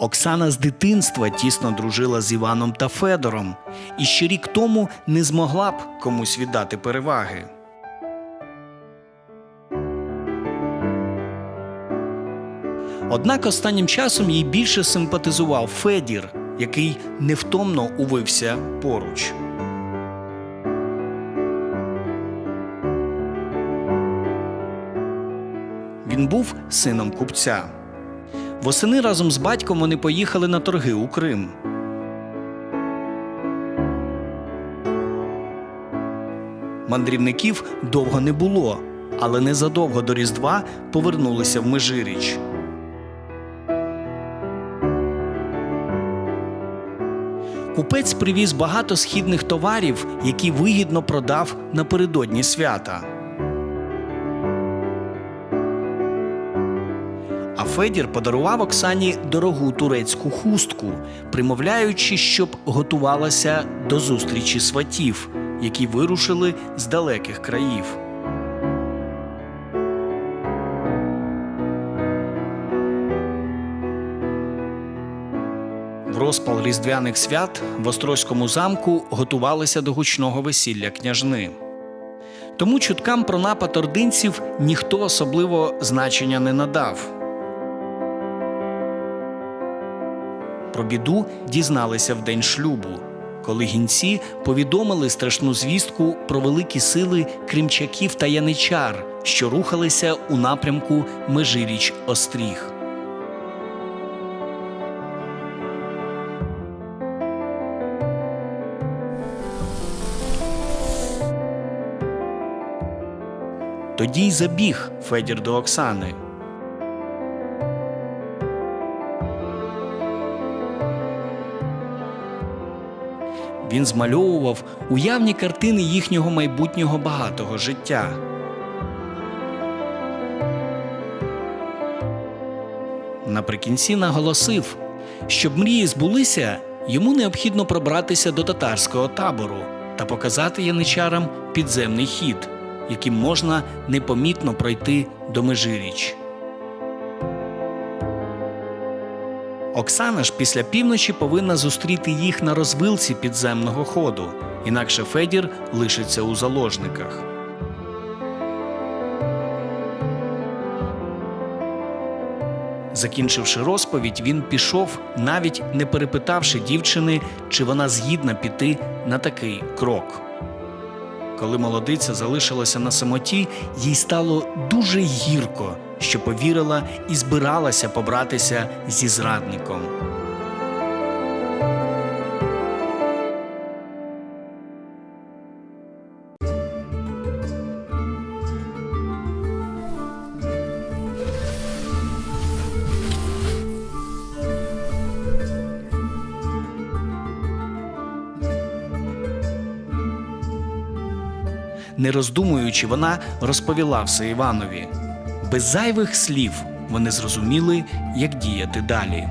Оксана з дитинства тісно дружила з Іваном та Федором, і ще рік тому не змогла б комусь віддати переваги. Однак останнім часом їй більше симпатизував Федір, який невтомно увився поруч. Він був сином купця. Восени разом з батьком вони поїхали на торги у Крим. Мандрівників довго не було, але незадовго до Різдва повернулися в Межиріч. Купець привіз багато східних товарів, які вигідно продав напередодні свята. А Федір подарував Оксані дорогу турецьку хустку, примовляючи, щоб готувалася до зустрічі сватів, які вирушили з далеких країв. В розпал різдвяних свят в Острозькому замку готувалися до гучного весілля княжни. Тому чуткам про напад ординців ніхто особливо значення не надав. Про біду дізналися в день шлюбу, коли гінці повідомили страшну звістку про великі сили кримчаків та яничар, що рухалися у напрямку Межиріч Остріг. Тоді й забіг Федір до Оксани. Він змальовував уявні картини їхнього майбутнього багатого життя. Наприкінці наголосив, щоб мрії збулися, йому необхідно пробратися до татарського табору та показати яничарам підземний хід, яким можна непомітно пройти до Межиріч. Оксана ж після півночі повинна зустріти їх на розвилці підземного ходу, інакше Федір лишиться у заложниках. Закінчивши розповідь, він пішов, навіть не перепитавши дівчини, чи вона згідна піти на такий крок. Коли молодиця залишилася на самоті, їй стало дуже гірко, що повірила і збиралася побратися зі зрадником. Не роздумуючи, вона розповіла все Іванові. Без зайвих слів вони зрозуміли, як діяти далі.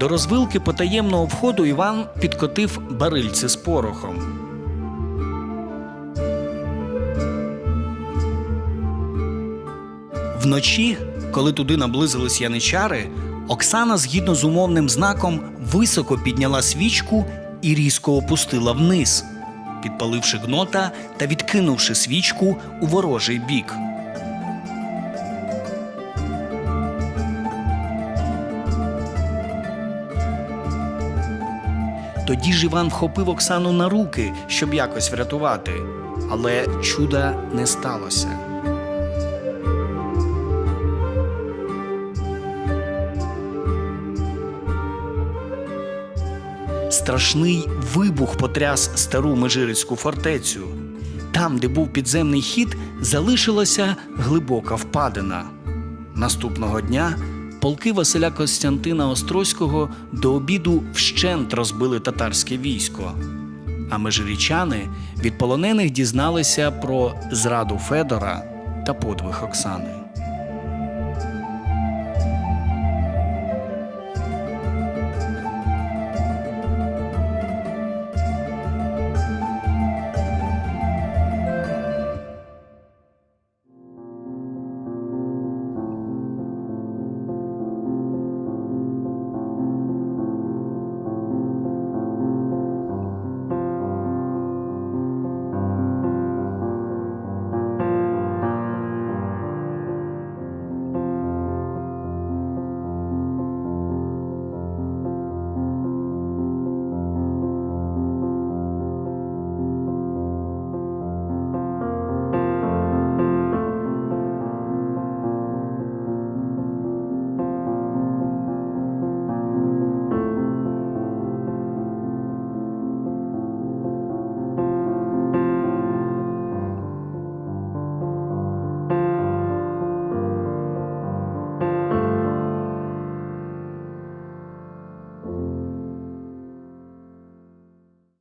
До розвилки потаємного входу Іван підкотив барильце з порохом. Вночі, коли туди наблизились яничари, Оксана, згідно з умовним знаком, високо підняла свічку і різко опустила вниз, підпаливши гнота та відкинувши свічку у ворожий бік. Тоді ж Іван вхопив Оксану на руки, щоб якось врятувати, але чуда не сталося. Страшний вибух потряс стару Межирицьку фортецю. Там, де був підземний хід, залишилася глибока впадина. Наступного дня полки Василя Костянтина Острозького до обіду вщент розбили татарське військо. А межирічани від полонених дізналися про зраду Федора та подвиг Оксани.